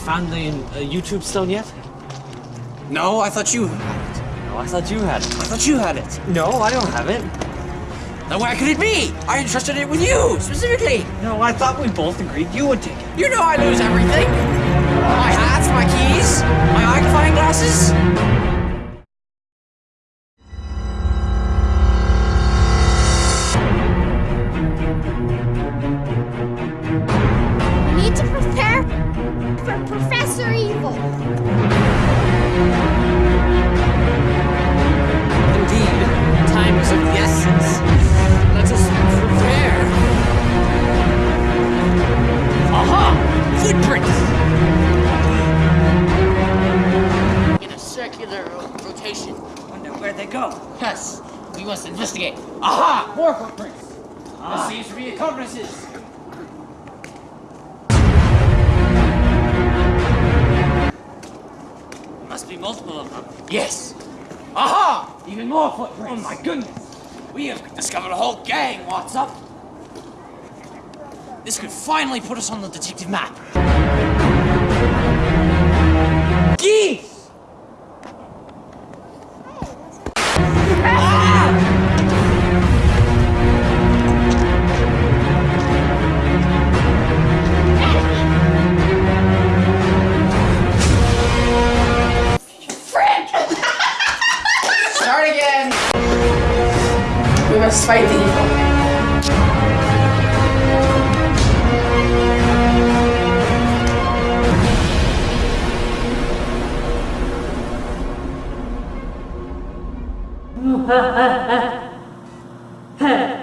found the uh, YouTube stone yet? No, I thought you had it. No, I thought you had it. I thought you had it. No, I don't have it. Then where could it be? I entrusted it with you, specifically. No, I thought we both agreed you would take it. You know I lose everything. Professor Evil. Indeed, time is of the essence. Let us prepare. Aha! Footprints! in a circular rotation. Wonder where they go. Yes, we must investigate. Aha! More footprints. There seems to be accomplices. Multiple of them. Yes. Aha! Even more footprints. Oh my goodness. We have discovered a whole gang. What's up? This could finally put us on the detective map. us fight the evil. Ha ha ha!